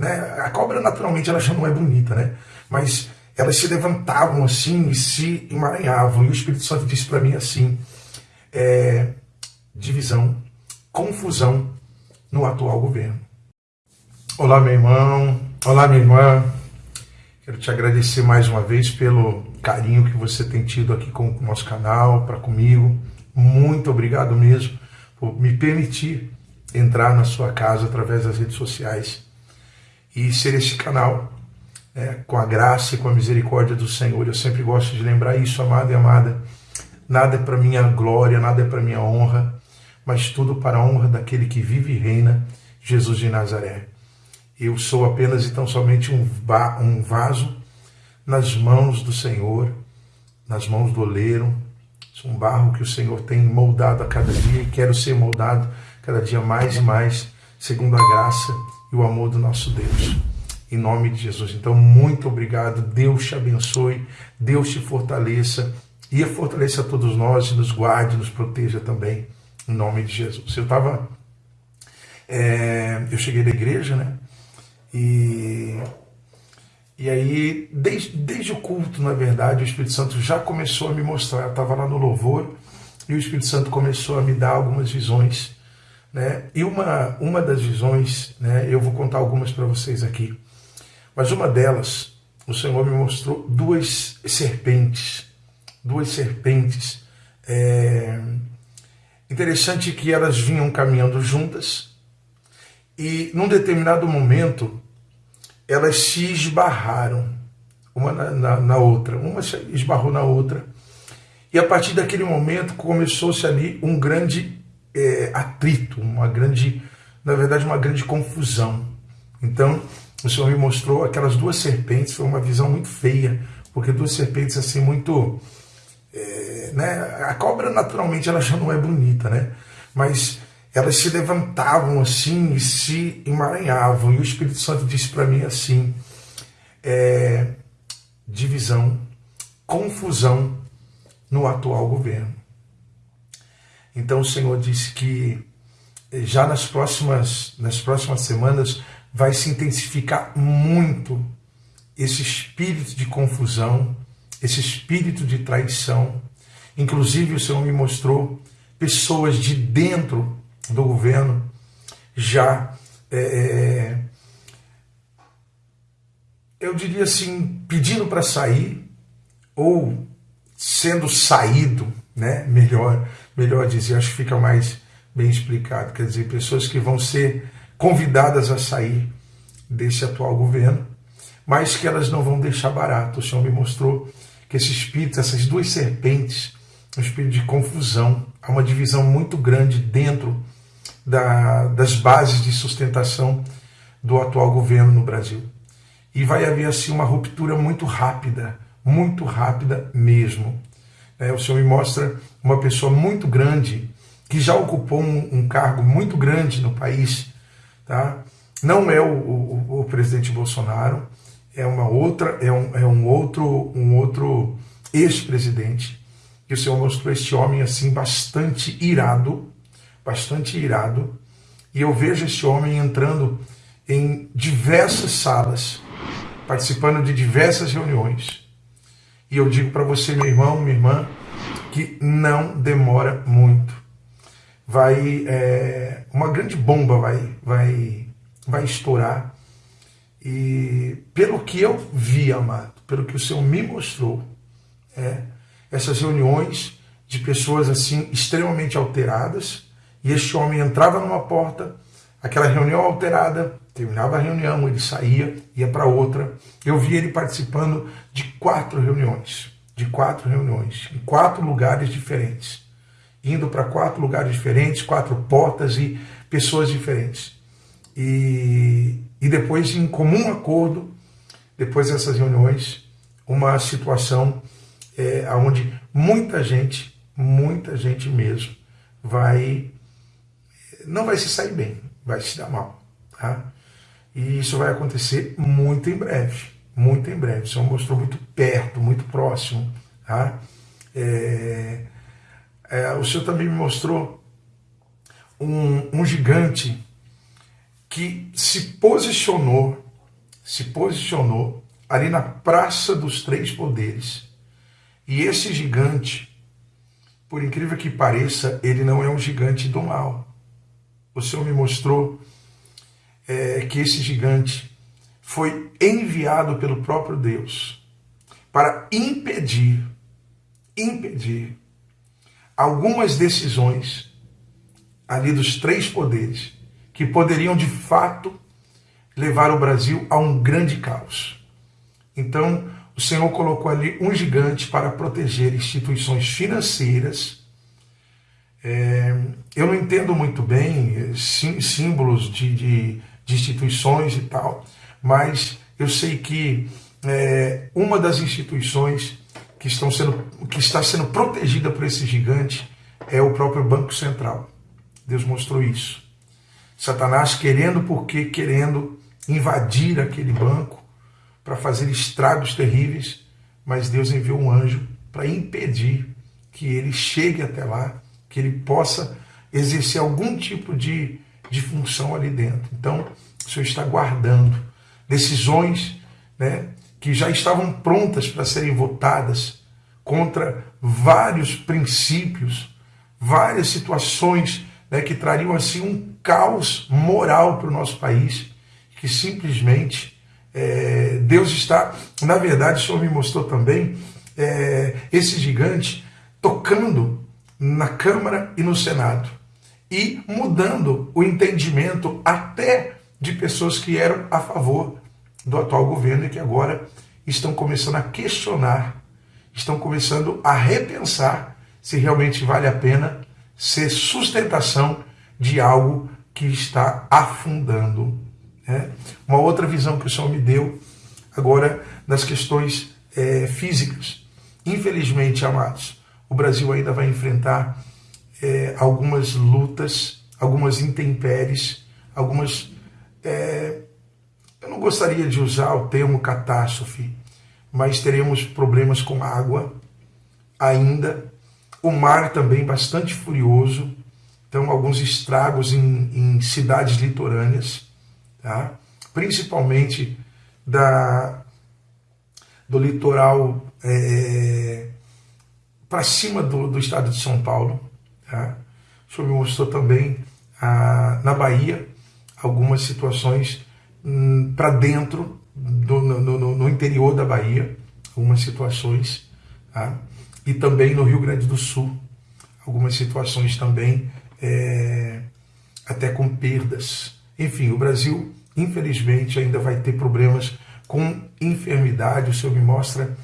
né, a cobra naturalmente ela já não é bonita, né? Mas elas se levantavam assim e se emaranhavam. E o Espírito Santo disse para mim assim: é, divisão, confusão no atual governo. Olá, meu irmão. Olá, minha irmã. Quero te agradecer mais uma vez pelo carinho que você tem tido aqui com o nosso canal, para comigo. Muito obrigado mesmo por me permitir entrar na sua casa através das redes sociais e ser esse canal é, com a graça e com a misericórdia do Senhor. Eu sempre gosto de lembrar isso, amada e amada. Nada é para minha glória, nada é para minha honra, mas tudo para a honra daquele que vive e reina, Jesus de Nazaré. Eu sou apenas e tão somente um, um vaso nas mãos do Senhor, nas mãos do oleiro. Sou um barro que o Senhor tem moldado a cada dia e quero ser moldado cada dia mais e mais, segundo a graça e o amor do nosso Deus. Em nome de Jesus. Então, muito obrigado. Deus te abençoe, Deus te fortaleça e fortaleça todos nós e nos guarde, nos proteja também, em nome de Jesus. Eu estava. É, eu cheguei da igreja, né? E, e aí, desde, desde o culto, na verdade, o Espírito Santo já começou a me mostrar. Eu estava lá no louvor e o Espírito Santo começou a me dar algumas visões. Né? E uma, uma das visões, né, eu vou contar algumas para vocês aqui, mas uma delas, o Senhor me mostrou duas serpentes. Duas serpentes. É... Interessante que elas vinham caminhando juntas e num determinado momento, elas se esbarraram uma na, na, na outra. Uma se esbarrou na outra. E a partir daquele momento começou-se ali um grande é, atrito, uma grande, na verdade, uma grande confusão. Então, o Senhor me mostrou aquelas duas serpentes, foi uma visão muito feia, porque duas serpentes assim muito, é, né? A cobra naturalmente ela já não é bonita, né? Mas elas se levantavam assim e se emaranhavam. E o Espírito Santo disse para mim assim: é, divisão, confusão no atual governo. Então o Senhor disse que eh, já nas próximas, nas próximas semanas vai se intensificar muito esse espírito de confusão, esse espírito de traição. Inclusive o Senhor me mostrou pessoas de dentro do governo já, é, eu diria assim, pedindo para sair ou sendo saído, né? melhor, melhor dizer, acho que fica mais bem explicado, quer dizer, pessoas que vão ser convidadas a sair desse atual governo, mas que elas não vão deixar barato. O Senhor me mostrou que esse espírito, essas duas serpentes, um espírito de confusão, há uma divisão muito grande dentro da, das bases de sustentação do atual governo no Brasil. E vai haver assim uma ruptura muito rápida, muito rápida mesmo. É, o Senhor me mostra uma pessoa muito grande que já ocupou um, um cargo muito grande no país, tá? Não é o, o, o, presidente Bolsonaro, é uma outra, é um, é um outro, um outro ex-presidente. E o Senhor mostrou este homem assim bastante irado, bastante irado, e eu vejo esse homem entrando em diversas salas, participando de diversas reuniões. E eu digo para você, meu irmão, minha irmã, que não demora muito. Vai, é, uma grande bomba vai, vai, vai estourar. E pelo que eu vi, amado, pelo que o Senhor me mostrou, é, essas reuniões de pessoas assim extremamente alteradas, e este homem entrava numa porta, aquela reunião alterada, terminava a reunião, ele saía, ia para outra. Eu vi ele participando de quatro reuniões, de quatro reuniões, em quatro lugares diferentes. Indo para quatro lugares diferentes, quatro portas e pessoas diferentes. E, e depois, em comum acordo, depois dessas reuniões, uma situação é, onde muita gente, muita gente mesmo, vai não vai se sair bem, vai se dar mal. Tá? E isso vai acontecer muito em breve, muito em breve. O Senhor mostrou muito perto, muito próximo. Tá? É, é, o Senhor também me mostrou um, um gigante que se posicionou se posicionou ali na Praça dos Três Poderes. E esse gigante, por incrível que pareça, ele não é um gigante do mal. O Senhor me mostrou é, que esse gigante foi enviado pelo próprio Deus para impedir, impedir algumas decisões ali dos três poderes que poderiam de fato levar o Brasil a um grande caos. Então, o Senhor colocou ali um gigante para proteger instituições financeiras. É, eu não entendo muito bem é, símbolos de, de, de, instituições e tal, mas eu sei que é, uma das instituições que, estão sendo, que está sendo protegida por esse gigante é o próprio Banco Central. Deus mostrou isso. Satanás querendo, porque querendo invadir aquele banco para fazer estragos terríveis, mas Deus enviou um anjo para impedir que ele chegue até lá, que ele possa exercer algum tipo de, de função ali dentro. Então, o Senhor está guardando decisões né, que já estavam prontas para serem votadas contra vários princípios, várias situações né, que trariam assim um caos moral para o nosso país, que simplesmente é, Deus está, na verdade, o Senhor me mostrou também é, esse gigante tocando na Câmara e no Senado e mudando o entendimento até de pessoas que eram a favor do atual governo e que agora estão começando a questionar, estão começando a repensar se realmente vale a pena ser sustentação de algo que está afundando. Né? Uma outra visão que o Senhor me deu agora nas questões é, físicas. Infelizmente, amados, o Brasil ainda vai enfrentar é, algumas lutas, algumas intempéries, algumas. É, eu não gostaria de usar o termo catástrofe, mas teremos problemas com água ainda o mar também bastante furioso, então alguns estragos em, em cidades litorâneas, tá? principalmente da, do litoral é, para cima do, do, estado de São Paulo. Tá? O senhor me mostrou também a, na Bahia algumas situações hum, para dentro, do, no, no, no, interior da Bahia, algumas situações. Tá? e também no Rio Grande do Sul. Algumas situações também é, até com perdas. Enfim, o Brasil, infelizmente, ainda vai ter problemas com enfermidade. O Senhor me mostra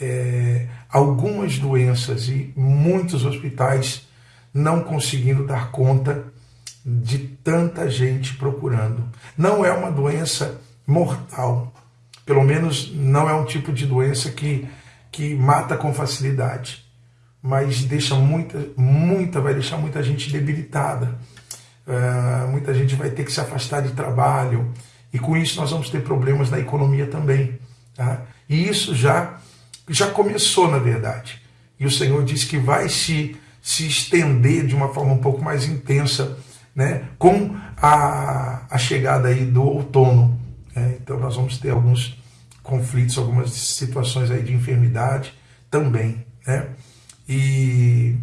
é, algumas doenças e muitos hospitais não conseguindo dar conta de tanta gente procurando. Não é uma doença mortal, pelo menos não é um tipo de doença que que mata com facilidade, mas deixa muita, muita, vai deixar muita gente debilitada. Uh, muita gente vai ter que se afastar de trabalho e com isso nós vamos ter problemas na economia também. Tá? E isso já, já começou, na verdade. E o Senhor diz que vai se, se estender de uma forma um pouco mais intensa né, com a, a chegada aí do outono. Né? Então nós vamos ter alguns conflitos, algumas situações aí de enfermidade também, né? E,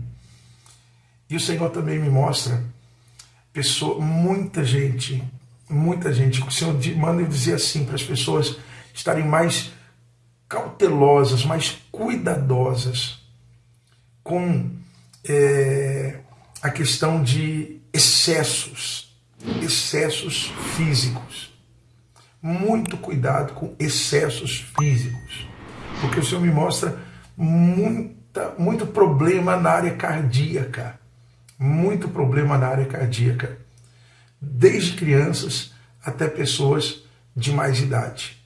e o Senhor também me mostra pessoa, muita gente, muita gente, o Senhor manda eu dizer assim para as pessoas estarem mais cautelosas, mais cuidadosas com é, a questão de excessos, excessos físicos muito cuidado com excessos físicos, porque o Senhor me mostra muita, muito problema na área cardíaca, muito problema na área cardíaca, desde crianças até pessoas de mais idade.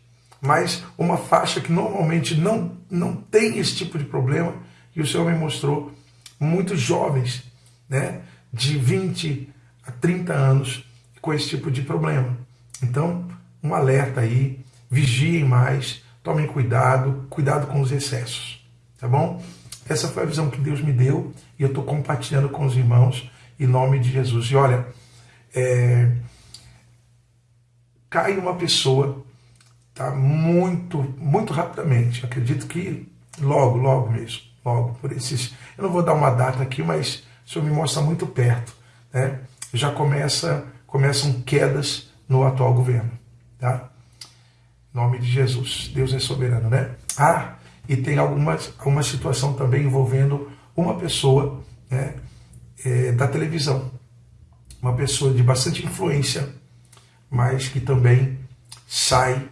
Mas uma faixa que normalmente não, não tem esse tipo de problema, e o Senhor me mostrou muitos jovens, né, de 20 a 30 anos, com esse tipo de problema. Então, um alerta aí, vigiem mais, tomem cuidado, cuidado com os excessos, tá bom? Essa foi a visão que Deus me deu e eu estou compartilhando com os irmãos em nome de Jesus. E olha, é, cai uma pessoa tá? Muito, muito rapidamente. Acredito que logo, logo mesmo, logo por esses. Eu não vou dar uma data aqui, mas o senhor me mostra muito perto, né? Já começa, começam quedas no atual governo, tá? Em nome de Jesus, Deus é soberano, né? Ah, e tem algumas, alguma situação também envolvendo uma pessoa né, é, da televisão, uma pessoa de bastante influência, mas que também sai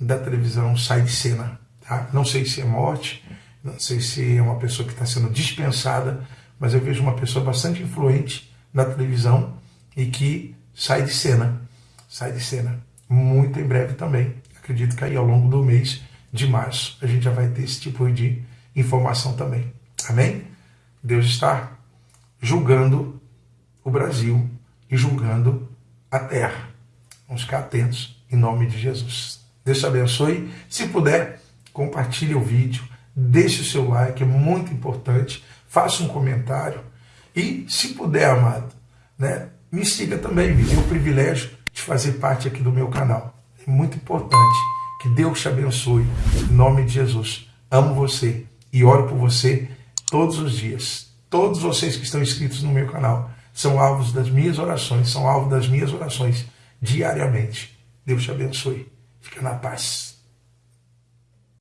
da televisão, sai de cena. Tá? Não sei se é morte, não sei se é uma pessoa que está sendo dispensada, mas eu vejo uma pessoa bastante influente na televisão e que sai de cena. Sai de cena. Muito em breve também. Acredito que aí ao longo do mês de março a gente já vai ter esse tipo de informação também. Amém? Deus está julgando o Brasil e julgando a terra. Vamos ficar atentos em nome de Jesus. Deus te abençoe. Se puder, compartilhe o vídeo, deixe o seu like, é muito importante. Faça um comentário e, se puder, amado, né, me siga também. Me dê o privilégio de fazer parte aqui do meu canal. É muito importante. Que Deus te abençoe. Em nome de Jesus. Amo você e oro por você todos os dias. Todos vocês que estão inscritos no meu canal são alvos das minhas orações, são alvo das minhas orações diariamente. Deus te abençoe. Fica na paz.